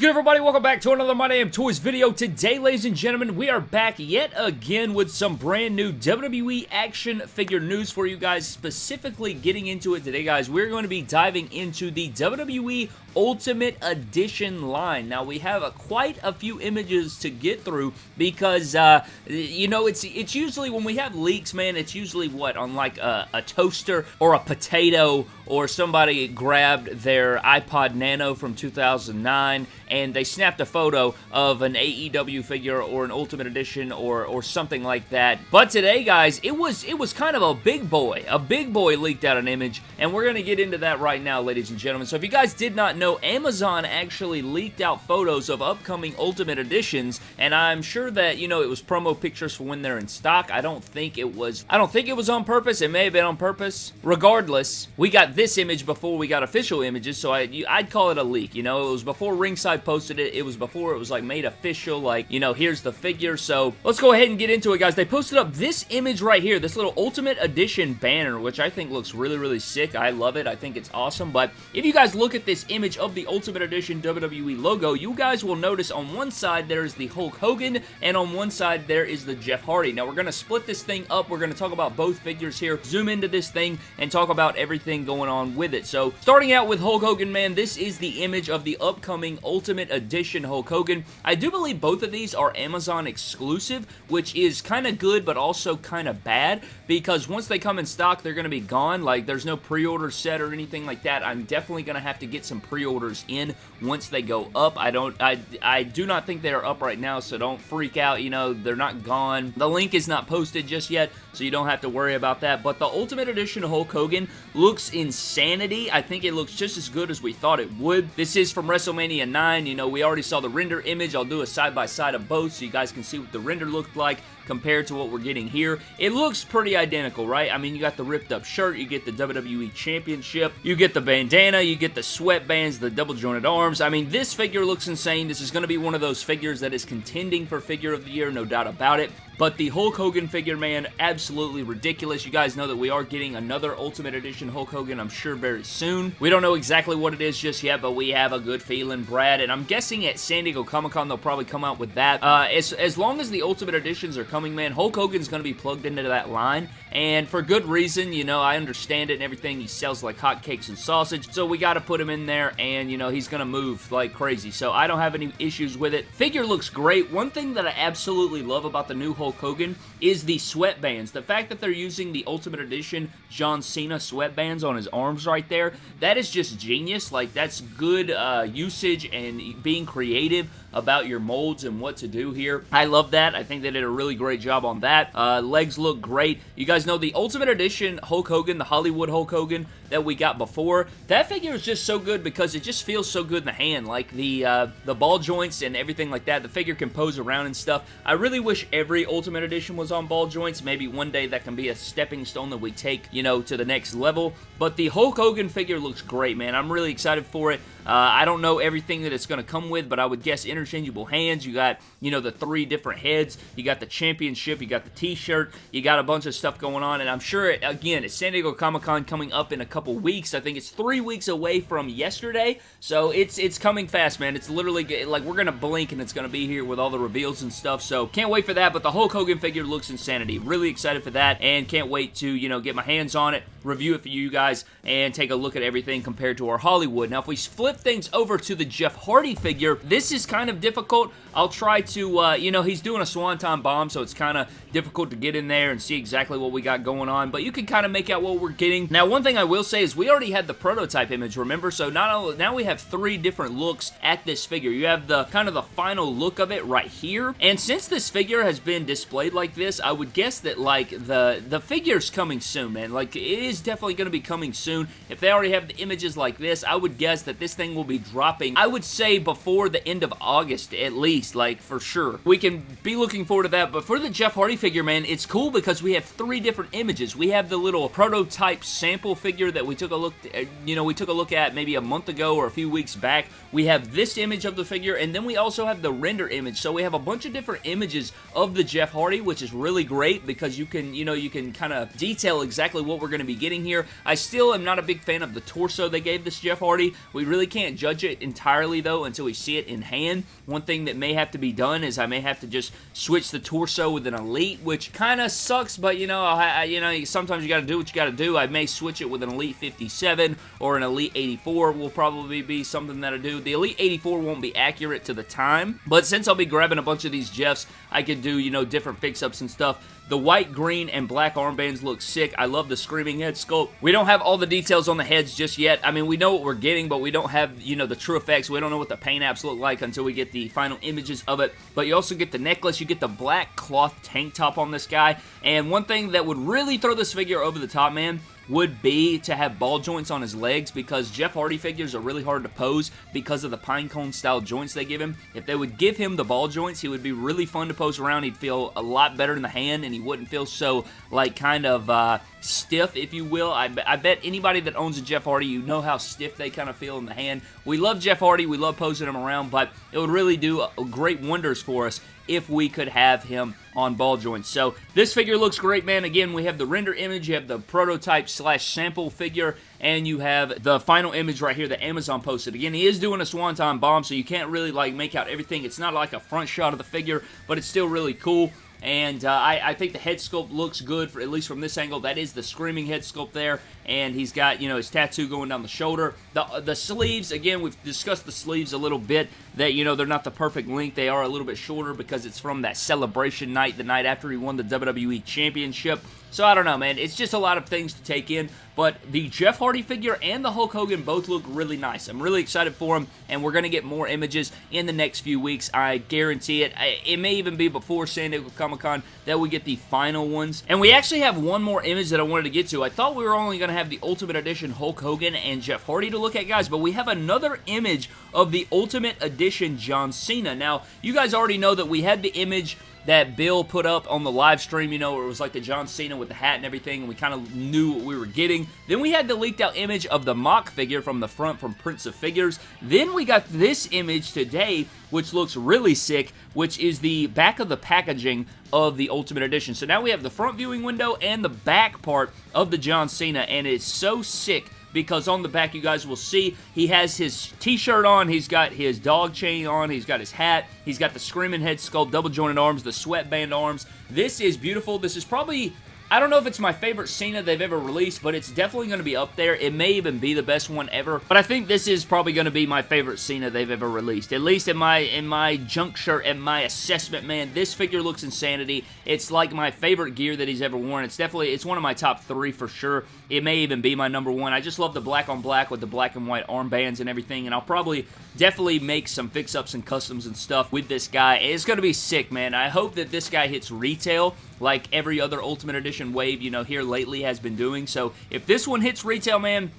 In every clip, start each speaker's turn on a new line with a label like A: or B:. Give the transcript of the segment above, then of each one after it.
A: good, everybody? Welcome back to another My Damn Toys video. Today, ladies and gentlemen, we are back yet again with some brand new WWE action figure news for you guys, specifically getting into it today, guys. We're going to be diving into the WWE Ultimate Edition line. Now, we have a, quite a few images to get through because, uh, you know, it's it's usually when we have leaks, man, it's usually what, on like a, a toaster or a potato or somebody grabbed their iPod Nano from 2009 and they snapped a photo of an AEW figure or an Ultimate Edition or or something like that. But today, guys, it was it was kind of a big boy. A big boy leaked out an image, and we're to get into that right now, ladies and gentlemen. So if you guys did not know, Amazon actually leaked out photos of upcoming Ultimate Editions, and I'm sure that, you know, it was promo pictures for when they're in stock. I don't think it was, I don't think it was on purpose. It may have been on purpose. Regardless, we got this image before we got official images, so I, I'd call it a leak, you know? It was before Ringside posted it. It was before it was, like, made official, like, you know, here's the figure. So let's go ahead and get into it, guys. They posted up this image right here, this little Ultimate Edition banner, which I think looks really, really sick. I love it. I think it's awesome. But if you guys look at this image of the Ultimate Edition WWE logo, you guys will notice on one side there is the Hulk Hogan, and on one side there is the Jeff Hardy. Now, we're going to split this thing up. We're going to talk about both figures here, zoom into this thing, and talk about everything going on with it. So, starting out with Hulk Hogan, man, this is the image of the upcoming Ultimate Edition Hulk Hogan. I do believe both of these are Amazon exclusive, which is kind of good, but also kind of bad, because once they come in stock, they're going to be gone. Like, there's no pre-order set or anything like that. I'm definitely going to have to get some pre pre-orders in once they go up. I don't, I, I do not think they are up right now, so don't freak out. You know, they're not gone. The link is not posted just yet, so you don't have to worry about that. But the Ultimate Edition Hulk Hogan looks insanity. I think it looks just as good as we thought it would. This is from WrestleMania 9. You know, we already saw the render image. I'll do a side-by-side -side of both so you guys can see what the render looked like compared to what we're getting here. It looks pretty identical, right? I mean, you got the ripped up shirt, you get the WWE Championship, you get the bandana, you get the sweatbands, the double jointed arms. I mean, this figure looks insane. This is going to be one of those figures that is contending for figure of the year, no doubt about it. But the Hulk Hogan figure, man, absolutely ridiculous. You guys know that we are getting another Ultimate Edition Hulk Hogan, I'm sure, very soon. We don't know exactly what it is just yet, but we have a good feeling, Brad. And I'm guessing at San Diego Comic-Con, they'll probably come out with that. Uh, as, as long as the Ultimate Editions are coming, man, Hulk Hogan's going to be plugged into that line. And for good reason, you know, I understand it and everything. He sells like hotcakes and sausage, so we got to put him in there, and, you know, he's going to move like crazy. So I don't have any issues with it. Figure looks great. One thing that I absolutely love about the new Hulk Hulk Hogan is the sweatbands. The fact that they're using the Ultimate Edition John Cena sweatbands on his arms right there, that is just genius. Like, that's good uh, usage and being creative about your molds and what to do here. I love that. I think they did a really great job on that. Uh, legs look great. You guys know the Ultimate Edition Hulk Hogan, the Hollywood Hulk Hogan that we got before. That figure is just so good because it just feels so good in the hand. Like the uh, the ball joints and everything like that. The figure can pose around and stuff. I really wish every Ultimate Edition was on ball joints. Maybe one day that can be a stepping stone that we take, you know, to the next level. But the Hulk Hogan figure looks great, man. I'm really excited for it. Uh, I don't know everything that it's going to come with, but I would guess interchangeable hands. You got, you know, the three different heads. You got the championship. You got the t-shirt. You got a bunch of stuff going on, and I'm sure, again, it's San Diego Comic-Con coming up in a couple weeks. I think it's three weeks away from yesterday, so it's it's coming fast, man. It's literally, like, we're going to blink, and it's going to be here with all the reveals and stuff, so can't wait for that, but the Hulk Hogan figure looks insanity. Really excited for that, and can't wait to, you know, get my hands on it, review it for you guys, and take a look at everything compared to our Hollywood. Now, if we flip things over to the Jeff Hardy figure, this is kind of difficult. I'll try to, uh, you know, he's doing a Swanton bomb, so it's kind of difficult to get in there and see exactly what we got going on, but you can kind of make out what we're getting. Now, one thing I will say is we already had the prototype image, remember? So not only, now we have three different looks at this figure. You have the kind of the final look of it right here, and since this figure has been displayed like this, I would guess that, like, the, the figure's coming soon, man. Like, it is definitely going to be coming soon. If they already have the images like this, I would guess that this thing will be dropping, I would say before the end of August at least, like for sure. We can be looking forward to that, but for the Jeff Hardy figure, man, it's cool because we have three different images. We have the little prototype sample figure that we took a look, uh, you know, we took a look at maybe a month ago or a few weeks back. We have this image of the figure, and then we also have the render image, so we have a bunch of different images of the Jeff Hardy, which is really great because you can, you know, you can kind of detail exactly what we're going to be getting here. I still am not a big fan of the torso they gave this Jeff Hardy. We really can't judge it entirely, though, until we see it in hand. One thing that may have to be done is I may have to just switch the torso with an Elite, which kind of sucks, but, you know, I, you know, sometimes you got to do what you got to do. I may switch it with an Elite 57 or an Elite 84 will probably be something that I do. The Elite 84 won't be accurate to the time, but since I'll be grabbing a bunch of these Jeffs, I could do, you know, different fix-ups and stuff. The white, green, and black armbands look sick. I love the screaming head sculpt. We don't have all the details on the heads just yet. I mean, we know what we're getting, but we don't have, you know, the true effects. We don't know what the paint apps look like until we get the final images of it. But you also get the necklace. You get the black cloth tank top on this guy. And one thing that would really throw this figure over the top, man, would be to have ball joints on his legs because Jeff Hardy figures are really hard to pose because of the pinecone style joints they give him. If they would give him the ball joints, he would be really fun to pose around. He'd feel a lot better in the hand and he wouldn't feel so like kind of uh, stiff, if you will. I, I bet anybody that owns a Jeff Hardy, you know how stiff they kind of feel in the hand. We love Jeff Hardy. We love posing him around, but it would really do great wonders for us if we could have him on ball joints. So this figure looks great, man. Again, we have the render image, you have the prototype slash sample figure, and you have the final image right here that Amazon posted. Again, he is doing a Swanton bomb, so you can't really like make out everything. It's not like a front shot of the figure, but it's still really cool. And uh, I, I, think the head sculpt looks good, for at least from this angle. That is the screaming head sculpt there. And he's got, you know, his tattoo going down the shoulder. The, the sleeves, again, we've discussed the sleeves a little bit. That, you know, they're not the perfect length. They are a little bit shorter because it's from that celebration night, the night after he won the WWE Championship. So I don't know, man. It's just a lot of things to take in. But the Jeff Hardy figure and the Hulk Hogan both look really nice. I'm really excited for them, and we're going to get more images in the next few weeks. I guarantee it. It may even be before San Diego Comic-Con that we get the final ones. And we actually have one more image that I wanted to get to. I thought we were only going to have the Ultimate Edition Hulk Hogan and Jeff Hardy to look at, guys, but we have another image of the Ultimate Edition John Cena. Now, you guys already know that we had the image that Bill put up on the live stream, you know, it was like the John Cena with the hat and everything, and we kind of knew what we were getting. Then we had the leaked out image of the mock figure from the front from Prince of Figures. Then we got this image today, which looks really sick, which is the back of the packaging of the Ultimate Edition. So now we have the front viewing window and the back part of the John Cena, and it's so sick because on the back you guys will see he has his t-shirt on, he's got his dog chain on, he's got his hat, he's got the screaming head sculpt, double jointed arms, the sweatband arms. This is beautiful. This is probably I don't know if it's my favorite Cena they've ever released, but it's definitely going to be up there. It may even be the best one ever, but I think this is probably going to be my favorite Cena they've ever released. At least in my in my junk shirt and my assessment, man, this figure looks insanity. It's like my favorite gear that he's ever worn. It's definitely, it's one of my top three for sure. It may even be my number one. I just love the black on black with the black and white armbands and everything, and I'll probably definitely make some fix-ups and customs and stuff with this guy. It's going to be sick, man. I hope that this guy hits retail like every other Ultimate Edition wave, you know, here lately has been doing. So if this one hits retail, man,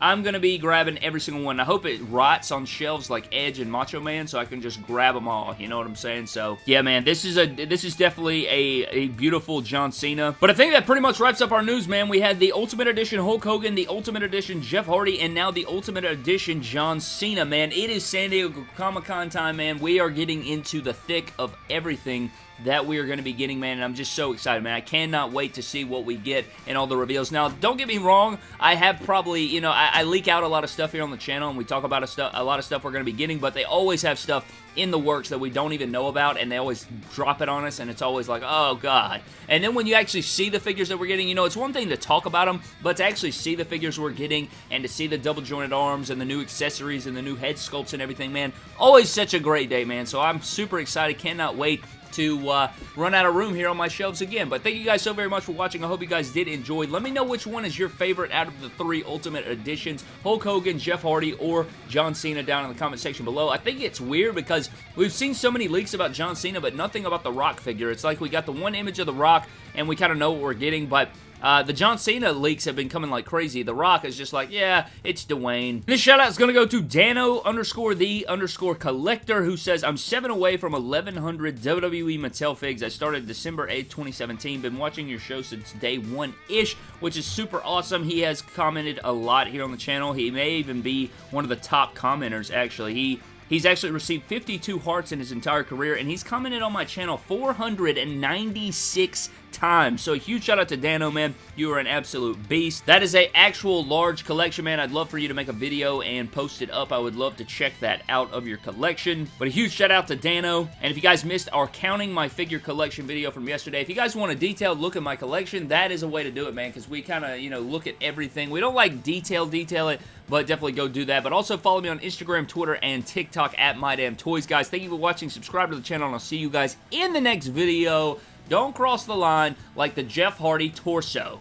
A: I'm going to be grabbing every single one. I hope it rots on shelves like Edge and Macho Man so I can just grab them all. You know what I'm saying? So, yeah, man, this is a this is definitely a, a beautiful John Cena. But I think that pretty much wraps up our news, man. We had the Ultimate Edition Hulk Hogan, the Ultimate Edition Jeff Hardy, and now the Ultimate Edition John Cena, man. It is San Diego Comic-Con time, man. We are getting into the thick of everything that we are going to be getting, man, and I'm just so excited, man. I cannot wait to see what we get and all the reveals. Now, don't get me wrong, I have probably, you know, I, I leak out a lot of stuff here on the channel, and we talk about a, a lot of stuff we're going to be getting, but they always have stuff in the works that we don't even know about, and they always drop it on us, and it's always like, oh, God. And then when you actually see the figures that we're getting, you know, it's one thing to talk about them, but to actually see the figures we're getting, and to see the double-jointed arms, and the new accessories, and the new head sculpts and everything, man, always such a great day, man. So I'm super excited, cannot wait to uh, run out of room here on my shelves again. But thank you guys so very much for watching. I hope you guys did enjoy. Let me know which one is your favorite out of the three Ultimate Editions. Hulk Hogan, Jeff Hardy, or John Cena down in the comment section below. I think it's weird because we've seen so many leaks about John Cena, but nothing about the Rock figure. It's like we got the one image of the Rock, and we kind of know what we're getting, but uh, the John Cena leaks have been coming like crazy. The Rock is just like, yeah, it's Dwayne. This shout out is going to go to Dano underscore the underscore collector who says, I'm seven away from 1100 WWE Mattel figs. I started December 8th, 2017. Been watching your show since day one-ish, which is super awesome. He has commented a lot here on the channel. He may even be one of the top commenters, actually. He He's actually received 52 hearts in his entire career, and he's commented on my channel 496 times. So a huge shout out to Dano, man. You are an absolute beast. That is a actual large collection, man. I'd love for you to make a video and post it up. I would love to check that out of your collection. But a huge shout out to Dano. And if you guys missed our counting my figure collection video from yesterday, if you guys want a detailed look at my collection, that is a way to do it, man, because we kind of, you know, look at everything. We don't like detail detail it, but definitely go do that. But also follow me on Instagram, Twitter, and TikTok at MyDamnToys, guys. Thank you for watching. Subscribe to the channel, and I'll see you guys in the next video. Don't cross the line like the Jeff Hardy torso.